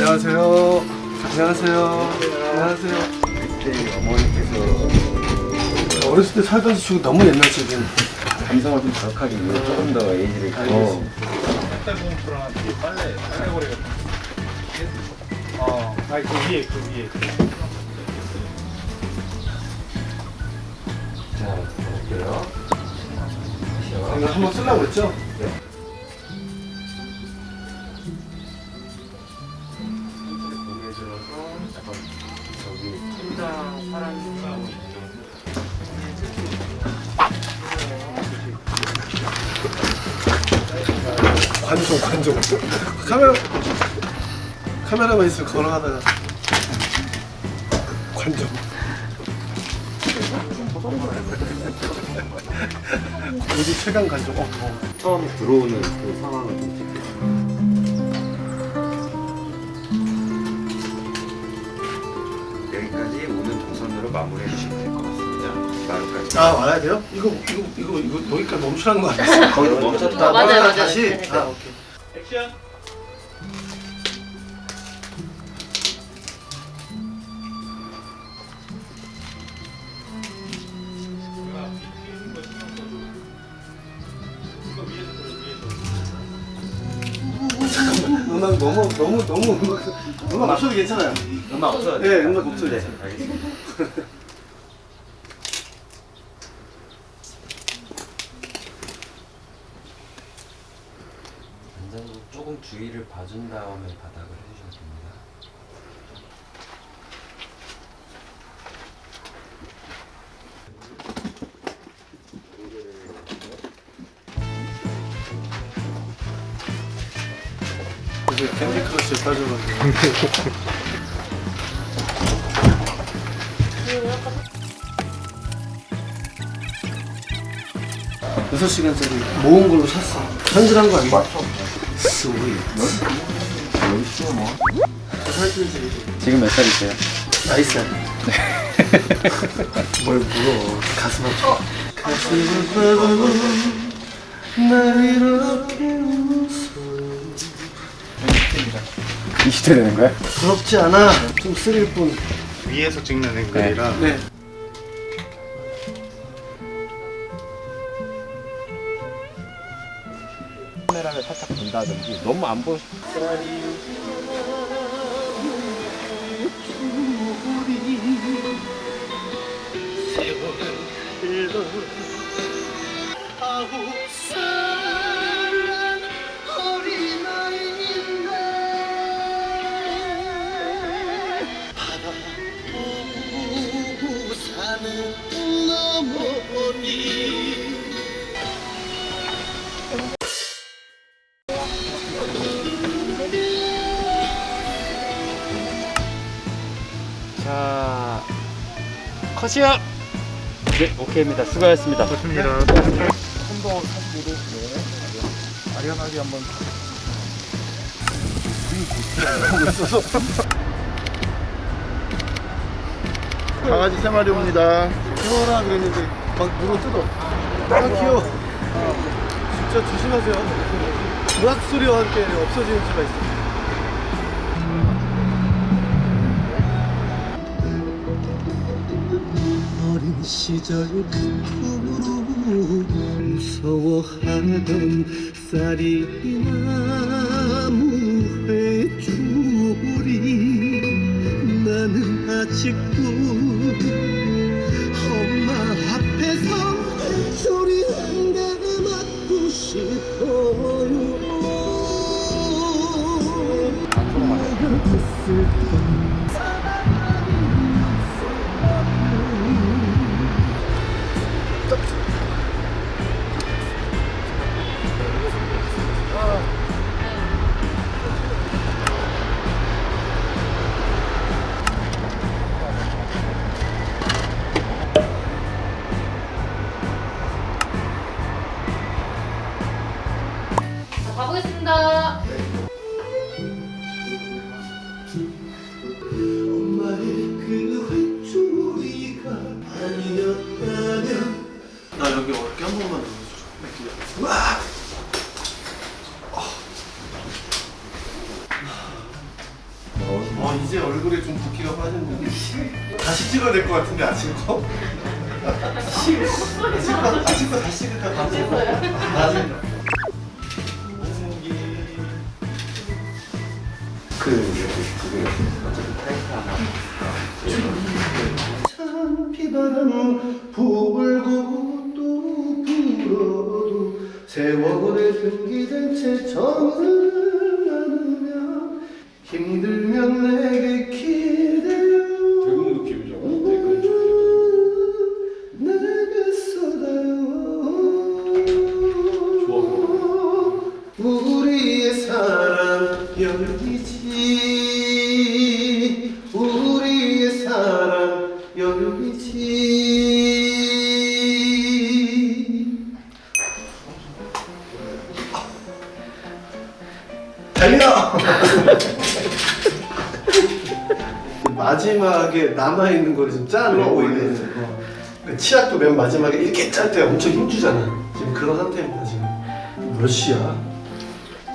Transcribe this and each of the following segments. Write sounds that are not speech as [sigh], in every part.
안녕하세요. 안녕하세요. 안녕하세요. 그때 어머니께서 어렸을 때 살던 집이 너무 옛날적인. 감성을 좀 자극하기 위해 조금 더 에이지를 뒤에 빨래 거. 어, 아니 그 위에 그 위에. 자, 볼게요. 한번 쓰려고 했죠? 고 카메라만 있으면 걸어가다가. 관종. 우리 최강 관종. 어, 어. 처음 들어오는 그 상황을 좀 찍게요. 여기까지 오는 동선으로 마무리해 주시면 될 것 같습니다. 마루까지. 아, 와야 돼요? 이거, 이거, 이거, 이거, 여기까지 멈추라는 거 아니야? 거기서 멈췄다. 어, 맞아요, 아, 맞아요. 다시? 아, 오케이. 액션. 음악 너무, 너무, 너무, 음악, 음악 없어도 괜찮아요. 음악 없어요? 네, 음악 없어도 네, 괜찮아요. 알겠습니다. [laughs] 조금 주의를 봐준 다음에 바닥을 캔디 크러쉬에 빠져가지고. [laughs] 여섯 시간짜리 모은 걸로 샀어. 현질한 거 아니야? sweet. 살찌지. 지금 몇 살이세요? nice. [laughs] 뭘 물어. 가슴 아파. 가슴 아파도 날 이렇게 웃어. 20대 되는 거야? 부럽지 않아. 좀 쓰릴 뿐. 위에서 찍는 앵글이라 네. 카메라를 살짝 본다든지 너무 안 보시 컷이요. 네 오케이입니다. 수고하셨습니다. 좋습니다. 한번 사진으로 네. 아련하게 한번. 강아지 세 마리 옵니다. 귀여워라 그랬는데. 막 물어 뜯어. 아 귀여워. 진짜 조심하세요. 으악 소리와 함께 없어지는 수가 있어 어린 시절 그 꿈으로 무서워하던 쌀이 나무 회줄이 나는 아직도 엄마 앞에서 소리 한 대 맞고 싶어요 이제 얼굴에 좀 붓기가 빠졌는데. 다시 찍어야 될 것 같은데 아침 거? 아침 거 다시 찍을까 나중에 하나 참 비바람 불고 또 불어도 세월의 등기된 채 정을 힘들면 내게 기대어 대금 느낌이죠. 내게 쏟아요 우리의 사랑 열기지 우리의 사랑 열기지 달려! [laughs] 마지막에 남아있는 거를 좀 짜내고 있는 그 치약도 맨 마지막에 이렇게 짤 때 엄청 힘주잖아 지금 그런 상태입니다 지금. 몇 시야?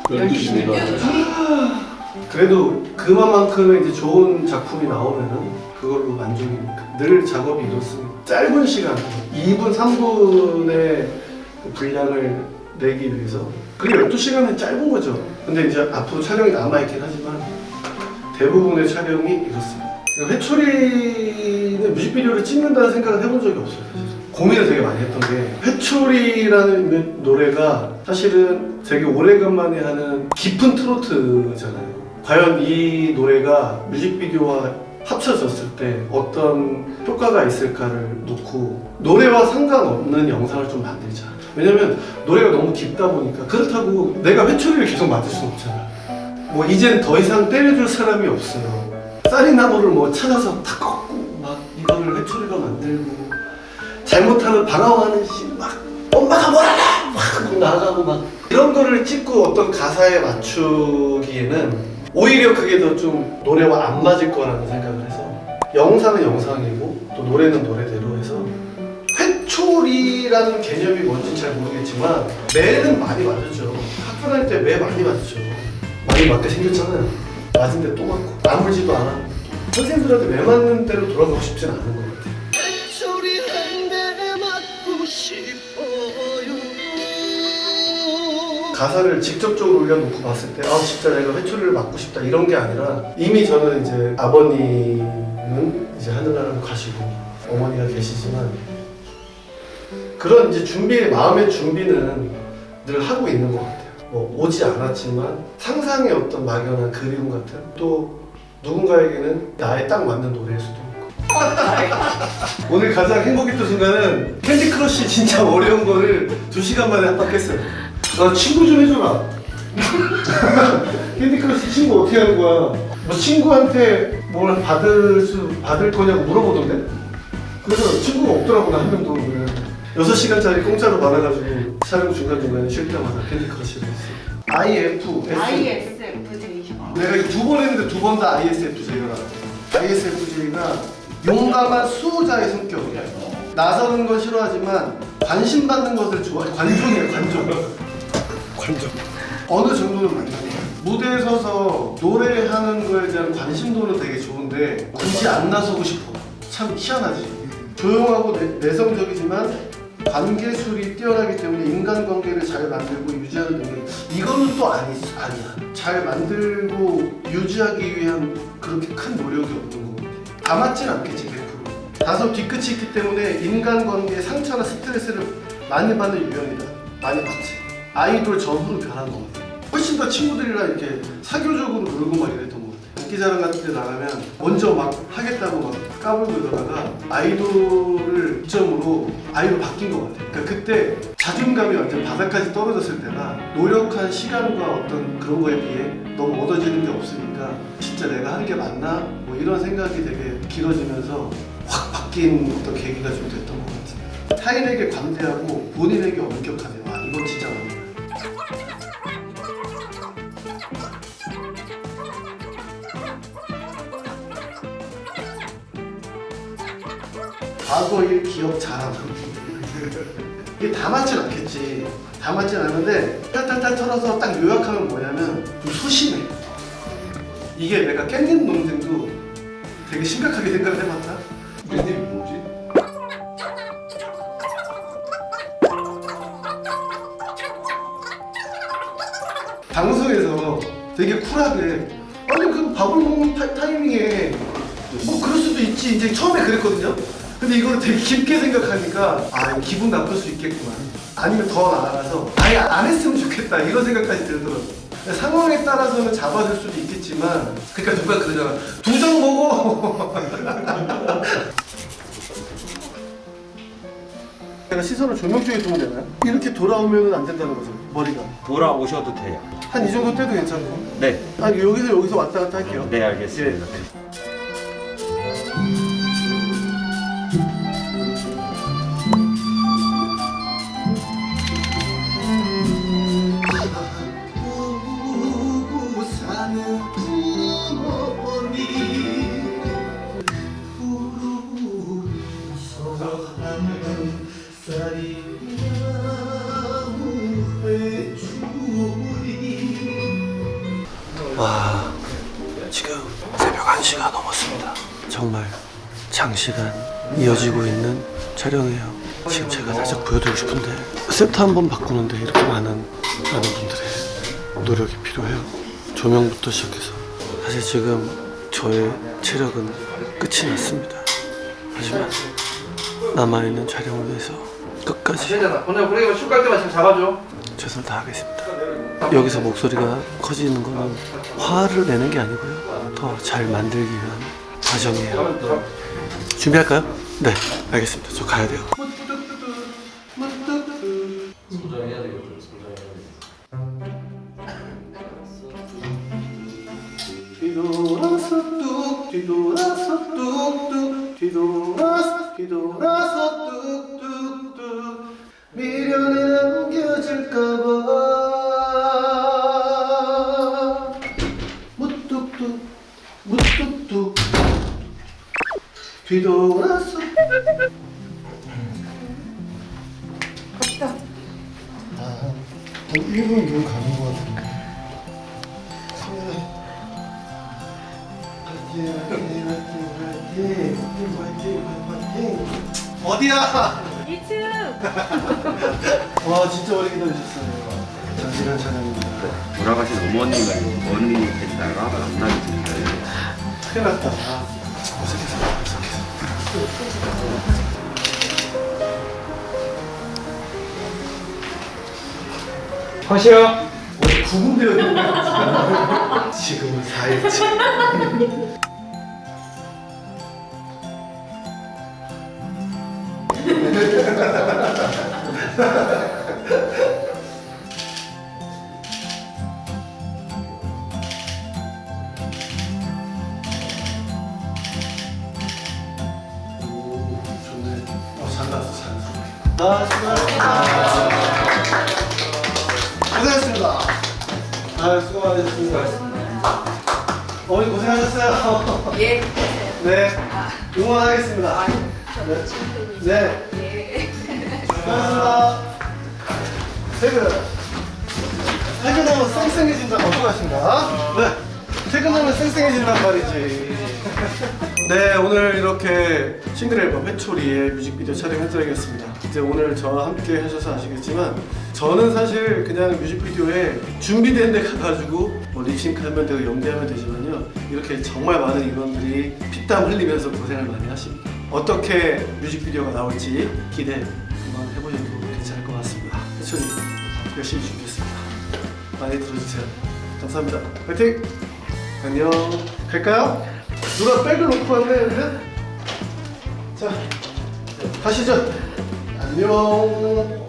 12시입니다. 그래도 그만큼의 이제 좋은 작품이 나오면은 그걸로 만족이니까 늘 작업이 이렇습니다 짧은 시간 2분 3분의 분량을 내기 위해서. 그게 12시간은 짧은 거죠. 근데 이제 앞으로 촬영이 남아있긴 하지만 대부분의 촬영이 이렇습니다. 회초리는 뮤직비디오를 찍는다는 생각을 해본 적이 없어요 사실. 고민을 되게 많이 했던 게 회초리라는 노래가 사실은 되게 오래간만에 하는 깊은 트로트잖아요. 과연 이 노래가 뮤직비디오와 합쳐졌을 때 어떤 효과가 있을까를 놓고 노래와 상관없는 영상을 좀 만들자. 왜냐면 노래가 너무 깊다 보니까 그렇다고 내가 회초리를 계속 맞을 수는 없잖아 뭐 이젠 더 이상 때려줄 사람이 없어요. 쌀이나무를 뭐 찾아서 다 꺾고 막 이거를 회초리로 만들고 잘못하면 방황하는 씨막 엄마가 뭐라나 막 나가고 막 이런 거를 찍고 어떤 가사에 맞추기에는 오히려 그게 더 좀 노래와 안 맞을 거라는 생각을 해서 영상은 영상이고 또 노래는 노래대로 해서 회초리라는 개념이 뭔지 잘 모르겠지만 매는 많이 맞았죠. 학교 다닐 때 매 많이 맞았죠 많이 맞게 생겼잖아요 맞은데 또 맞고 아물지도 않아. 선생님들한테 매 맞는 대로 돌아가고 싶진 않은 것 같아요. 소리 한대 맞고 싶어요. 가사를 직접적으로 올려놓고 봤을 때 아 진짜 내가 회초리를 맞고 싶다 이런 게 아니라 이미 저는 이제 아버님은 이제 하늘나라로 가시고 어머니가 계시지만 그런 이제 준비 마음의 준비는 늘 하고 있는 것 같아요 뭐 오지 않았지만 상상의 어떤 막연한 그리움 같은 또 누군가에게는 나에 딱 맞는 노래일 수도 있고 오늘 가장 행복했던 순간은 Candy Crush 진짜 어려운 거를 두 시간 만에 합박했어요. 나 친구 좀 해줘라. [laughs] Candy Crush 친구 어떻게 하는 거야? 뭐 친구한테 뭘 받을 수 받을 거냐고 물어보던데. 그래서 친구가 없더라고 나한 명도. 그냥. 6시간짜리 공짜로 받아가지고 촬영 중간중간에 쉴 때마다 Candy Crush를 했어. IF, S. ISFJ. 내가 이거 두 번 했는데 두 번 다 ISFJ가 ISFJ가 용감한 수호자의 성격이야. 나서는 건 싫어하지만 관심 받는 것을 좋아해. 관종이에요, 관종. [laughs] 관종. 어느 정도는 만족해. 무대에 서서 노래하는 거에 대한 관심도는 되게 좋은데 굳이 안 나서고 싶어. 참 희한하지. 조용하고 내, 내성적이지만 관계술이 뛰어나기 때문에 인간관계를 잘 만들고 유지하는 능력 이거는 또 아니, 아니야. 잘 만들고 유지하기 위한 그렇게 큰 노력이 없는 것 같아. 다 맞진 않겠지 100% 다소 뒤끝이 있기 때문에 인간관계에 상처나 스트레스를 많이 받는 유형이다. 많이 받지. 아이돌 전후로 변한 것 같아. 훨씬 더 친구들이랑 이렇게 사교적으로 놀고 막 이랬 인기자랑 같은 데 나가면 먼저 막 하겠다고 막 까불고 이러다가 아이돌을 기점으로 아이로 바뀐 것 같아요. 그러니까 그때 자존감이 완전 바닥까지 떨어졌을 때나 노력한 시간과 어떤 그런 거에 비해 너무 얻어지는 게 없으니까 진짜 내가 하는 게 맞나? 뭐 이런 생각이 되게 길어지면서 확 바뀐 어떤 계기가 좀 됐던 것 같아요. 타인에게 관대하고 본인에게 엄격하네. 와 과거 일 기억 잘하고. 이게 다 맞진 않겠지. 다 맞진 않는데 탈탈탈 털어서 딱 요약하면 뭐냐면 좀 소심해. 이게 내가 깻잎 논쟁도 되게 심각하게 생각을 해봤다. 이름이 뭐지? 방송에서 되게 쿨하게 아니 그 밥을 먹는 타, 타이밍에 뭐 그럴 수도 있지. 이제 처음에 그랬거든요 근데 이거를 되게 깊게 생각하니까 아 기분 나쁠 수 있겠구만. 아니면 더 나아가서 아예 안 했으면 좋겠다 이런 생각까지 들더라고요 상황에 따라서는 잡아줄 수도 있겠지만 그러니까 누가 그러잖아. 두장 먹어 [laughs] 내가 시선을 조명 쪽에 두면 되나요? 이렇게 돌아오면 안 된다는 거죠 머리가. 돌아오셔도 돼요. 한 이 정도 때도 괜찮고? 네, 아 여기서 여기서 왔다 갔다 할게요. 네 알겠습니다. 울 이어지고 있는 촬영이에요 지금 제가 살짝 보여드리고 싶은데 세트 한 번 바꾸는데 이렇게 많은 많은 분들의 노력이 필요해요 조명부터 시작해서 사실 지금 저의 체력은 끝이 났습니다 하지만 남아있는 촬영을 위해서 끝까지. 오늘 우리가 때만 잡아줘. 최선을 다하겠습니다. 여기서 목소리가 커지는 거는 화를 내는 게 아니고요. 더 잘 만들기 위한 과정이에요. 준비할까요? 네, 알겠습니다. 저 가야 돼요. 뒤돌아서 뚝 뒤돌아서 뚝뚝 뒤돌아서 뒤돌아서 뚝뚝뚝 미련에 남겨질까봐 뒤돌아서 아, 한 1분 이면 가는 것 같은데 어디야? 1층 [laughs] 와 진짜 오래 기다리셨어요. 장시간 촬영입니다. 돌아가신 어머님을 어머님이 됐다가 만나게 됐어요. 큰일 났다. 아, 어색해서. 컷이요. 원래 구분되어 있는 거야. [laughs] 지금은 4일째. [laughs] 아, 수고하셨습니다. 고생하셨습니다. 아, 수고 많으셨습니다. 어머니 고생하셨어요. 예 [laughs] 네, 응원하겠습니다. 네, 네, 예. 수고하셨습니다. 퇴근. 퇴근하면 쌩쌩해진다. 어떡하신가? 네, 퇴근하면 쌩쌩해진단 말이지. 네, 오늘 이렇게 싱글 앨범 회초리의 뮤직비디오 촬영 현장이었습니다. 이제 오늘 저와 함께 하셔서 아시겠지만 저는 사실 그냥 뮤직비디오에 준비된 데 가가지고 뭐 립싱크하면 되고 연기하면 되지만요 이렇게 정말 많은 인원들이 피땀 흘리면서 고생을 많이 하십니다. 어떻게 뮤직비디오가 나올지 기대 한번 해보셔도 괜찮을 것 같습니다. 회초리 열심히 준비했습니다. 많이 들어주세요. 감사합니다. 화이팅! 안녕. 갈까요? 누가 백을 놓고 왔네? 자, 가시죠. 안녕.